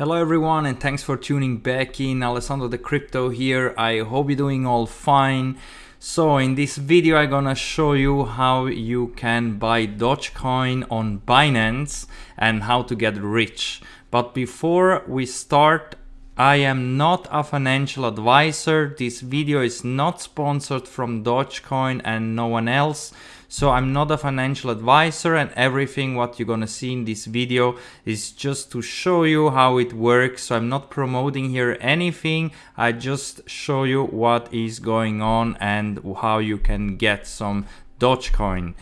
Hello everyone and thanks for tuning back in. Alessandro the Crypto here. I hope you're doing all fine. So in this video I'm gonna show you how you can buy Dogecoin on Binance and how to get rich. But before we start, I am not a financial advisor. This video is not sponsored from Dogecoin and no one else. So I'm not a financial advisor and everything what you're gonna see in this video is just to show you how it works. So I'm not promoting here anything. I just show you what is going on and how you can get some Dogecoin.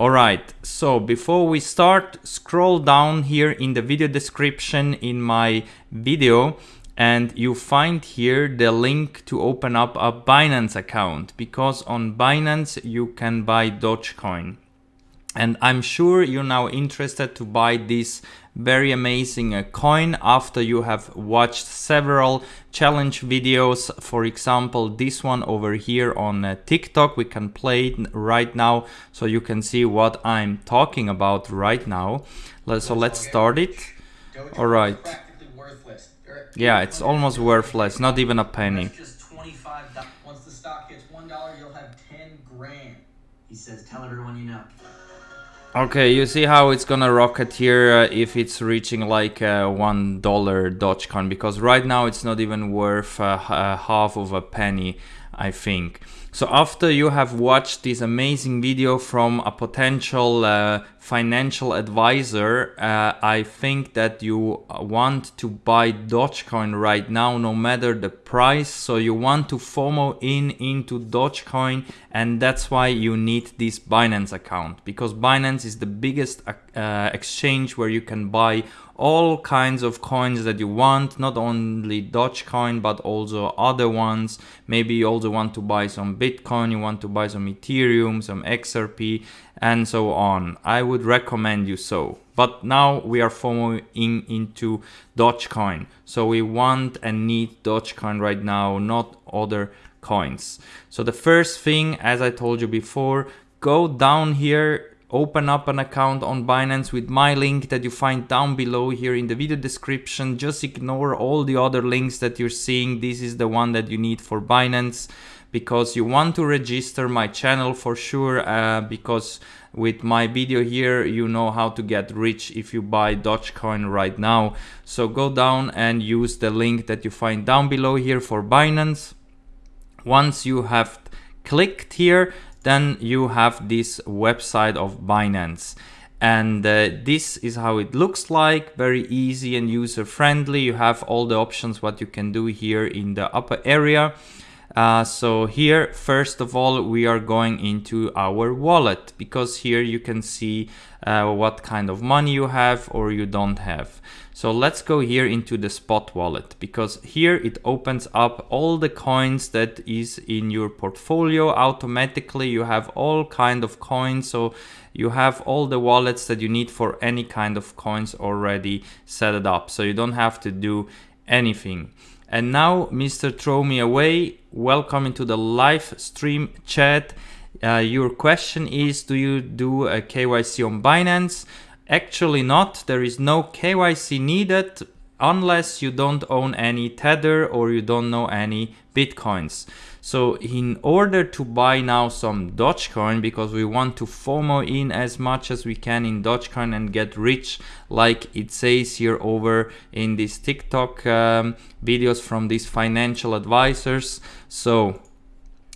Alright, so before we start, scroll down here in the video description in my video and you find here the link to open up a Binance account because on Binance you can buy Dogecoin. And I'm sure you're now interested to buy this very amazing uh, coin after you have watched several challenge videos. For example, this one over here on uh, TikTok, we can play it right now so you can see what I'm talking about right now. So let's start it. All right. Yeah, it's almost worthless, not even a penny. just 25 Once the stock hits $1, you'll have 10 grand. He says, tell everyone you know. Okay, you see how it's gonna rocket here uh, if it's reaching like uh, one dollar Dogecoin because right now it's not even worth uh, uh half of a penny, I think. So after you have watched this amazing video from a potential uh, financial advisor, uh, I think that you want to buy Dogecoin right now, no matter the price. So you want to FOMO in into Dogecoin and that's why you need this Binance account because Binance is the biggest uh, exchange where you can buy all kinds of coins that you want, not only Dogecoin, but also other ones. Maybe you also want to buy some Bitcoin, you want to buy some Ethereum, some XRP, and so on. I would recommend you so. But now we are following into Dogecoin. So we want and need Dogecoin right now, not other coins. So the first thing, as I told you before, go down here open up an account on Binance with my link that you find down below here in the video description. Just ignore all the other links that you're seeing. This is the one that you need for Binance because you want to register my channel for sure uh, because with my video here you know how to get rich if you buy Dogecoin right now. So go down and use the link that you find down below here for Binance. Once you have clicked here then you have this website of Binance and uh, this is how it looks like very easy and user friendly you have all the options what you can do here in the upper area uh, so here first of all we are going into our wallet because here you can see uh, what kind of money you have or you don't have so let's go here into the spot wallet because here it opens up all the coins that is in your portfolio automatically. You have all kind of coins. So you have all the wallets that you need for any kind of coins already set it up. So you don't have to do anything. And now, Mr. Throw Me Away, welcome into the live stream chat. Uh, your question is, do you do a KYC on Binance? Actually not, there is no KYC needed unless you don't own any Tether or you don't know any Bitcoins. So in order to buy now some Dogecoin, because we want to FOMO in as much as we can in Dogecoin and get rich, like it says here over in these TikTok um, videos from these financial advisors. So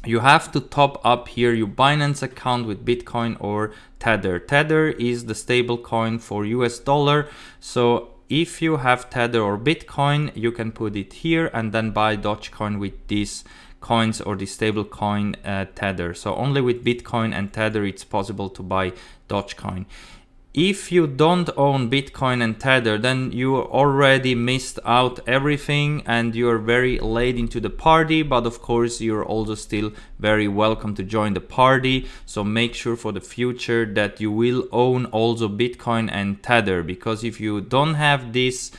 you have to top up here your Binance account with Bitcoin or Tether. Tether is the stable coin for US dollar. So if you have Tether or Bitcoin, you can put it here and then buy Dogecoin with these coins or the stable coin uh, Tether. So only with Bitcoin and Tether it's possible to buy Dogecoin if you don't own Bitcoin and Tether, then you already missed out everything and you're very late into the party. But of course, you're also still very welcome to join the party. So make sure for the future that you will own also Bitcoin and Tether because if you don't have this,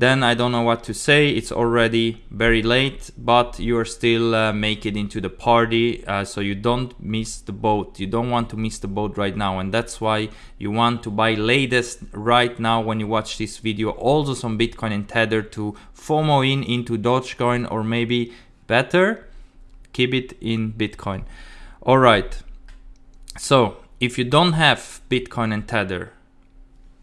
then I don't know what to say. It's already very late, but you're still uh, make it into the party, uh, so you don't miss the boat. You don't want to miss the boat right now, and that's why you want to buy latest right now when you watch this video. Also some Bitcoin and Tether to FOMO in into Dogecoin, or maybe better, keep it in Bitcoin. All right. So if you don't have Bitcoin and Tether,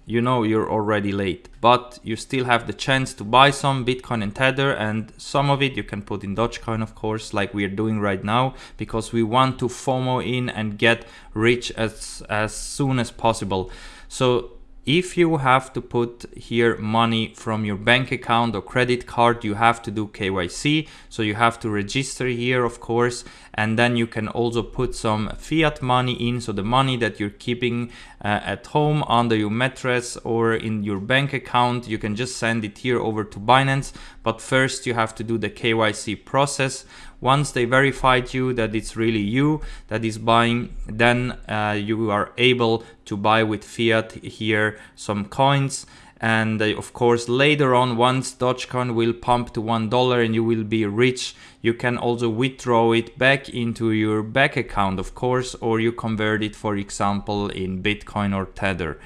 you know you're already late, but you still have the chance to buy some Bitcoin and Tether and some of it you can put in Dogecoin, of course, like we are doing right now, because we want to FOMO in and get rich as, as soon as possible. So if you have to put here money from your bank account or credit card, you have to do KYC. So you have to register here, of course, and then you can also put some fiat money in. So the money that you're keeping uh, at home under your mattress or in your bank account, you can just send it here over to Binance. But first you have to do the KYC process once they verified you that it's really you that is buying, then uh, you are able to buy with fiat here some coins. And of course, later on, once Dogecoin will pump to one dollar and you will be rich, you can also withdraw it back into your bank account, of course, or you convert it, for example, in Bitcoin or Tether.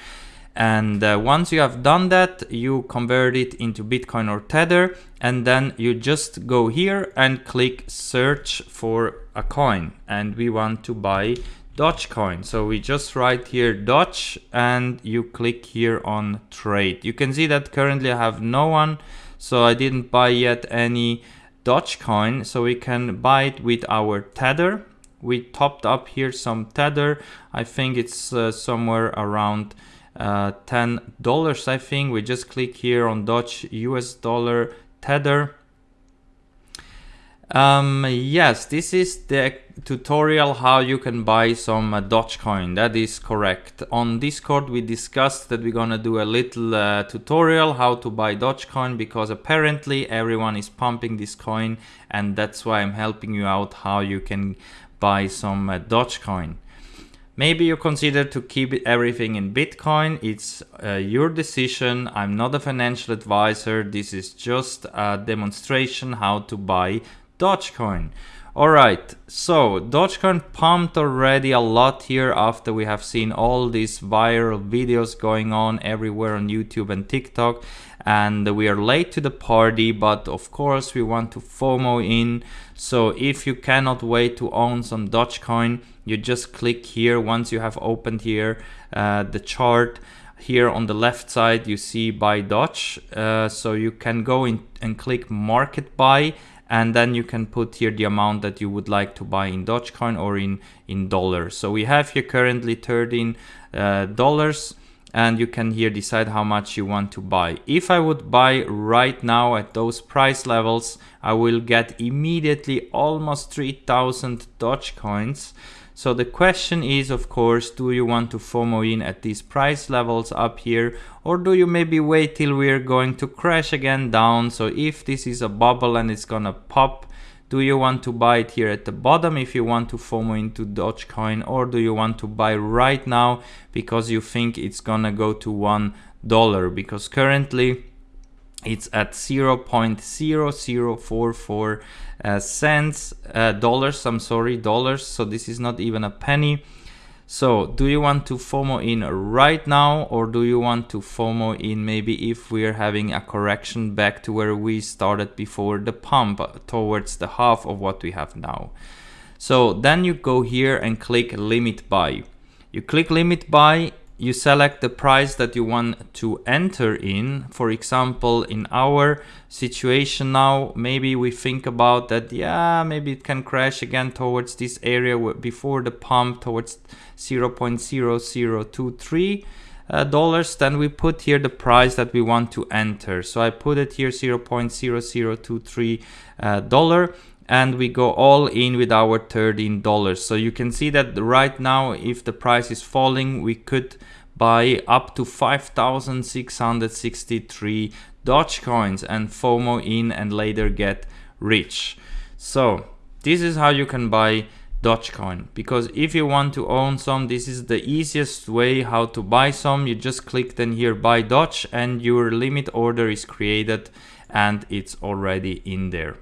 And uh, once you have done that, you convert it into Bitcoin or Tether, and then you just go here and click search for a coin. And we want to buy Dogecoin. So we just write here Doge and you click here on trade. You can see that currently I have no one, so I didn't buy yet any Dogecoin. So we can buy it with our Tether. We topped up here some Tether. I think it's uh, somewhere around uh, $10 I think we just click here on Doge US dollar tether um, yes this is the tutorial how you can buy some uh, Dogecoin that is correct on discord we discussed that we're gonna do a little uh, tutorial how to buy Dogecoin because apparently everyone is pumping this coin and that's why I'm helping you out how you can buy some uh, Dogecoin Maybe you consider to keep everything in Bitcoin. It's uh, your decision. I'm not a financial advisor. This is just a demonstration how to buy Dogecoin. Alright, so Dogecoin pumped already a lot here after we have seen all these viral videos going on everywhere on YouTube and TikTok and we are late to the party but of course we want to FOMO in. So if you cannot wait to own some Dogecoin you just click here. Once you have opened here uh, the chart here on the left side you see buy Doge. Uh, so you can go in and click market buy and then you can put here the amount that you would like to buy in Dogecoin or in in dollars so we have here currently 13 uh, dollars and you can here decide how much you want to buy. If I would buy right now at those price levels, I will get immediately almost 3000 Dogecoins. So the question is, of course, do you want to FOMO in at these price levels up here or do you maybe wait till we're going to crash again down? So if this is a bubble and it's gonna pop, do you want to buy it here at the bottom if you want to FOMO into Dogecoin or do you want to buy right now because you think it's gonna go to one dollar because currently it's at 0.0044 uh, cents uh, dollars I'm sorry dollars so this is not even a penny so do you want to FOMO in right now or do you want to FOMO in maybe if we're having a correction back to where we started before the pump towards the half of what we have now. So then you go here and click limit buy. You click limit buy you select the price that you want to enter in. For example, in our situation now, maybe we think about that, yeah, maybe it can crash again towards this area before the pump towards 0.0023 uh, dollars. Then we put here the price that we want to enter. So I put it here 0.0023 uh, dollar and we go all in with our $13 so you can see that right now if the price is falling we could buy up to 5663 Dogecoins and FOMO in and later get rich. So this is how you can buy Dogecoin because if you want to own some this is the easiest way how to buy some. You just click then here buy Doge and your limit order is created and it's already in there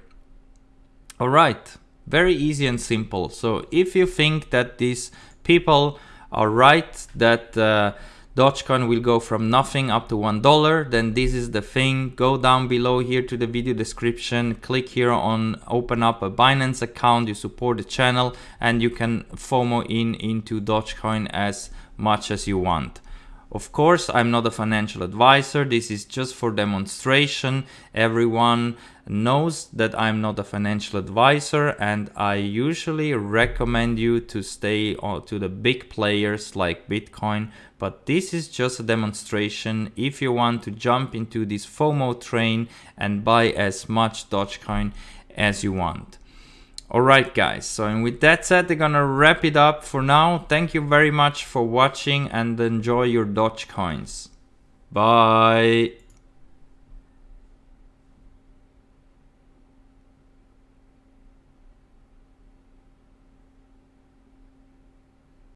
all right. Very easy and simple. So if you think that these people are right that uh, Dogecoin will go from nothing up to one dollar then this is the thing. Go down below here to the video description. Click here on open up a Binance account. You support the channel and you can FOMO in into Dogecoin as much as you want of course, I'm not a financial advisor. This is just for demonstration. Everyone knows that I'm not a financial advisor and I usually recommend you to stay to the big players like Bitcoin. But this is just a demonstration if you want to jump into this FOMO train and buy as much Dogecoin as you want. Alright guys, so and with that said, they're gonna wrap it up for now. Thank you very much for watching and enjoy your Doge coins. Bye!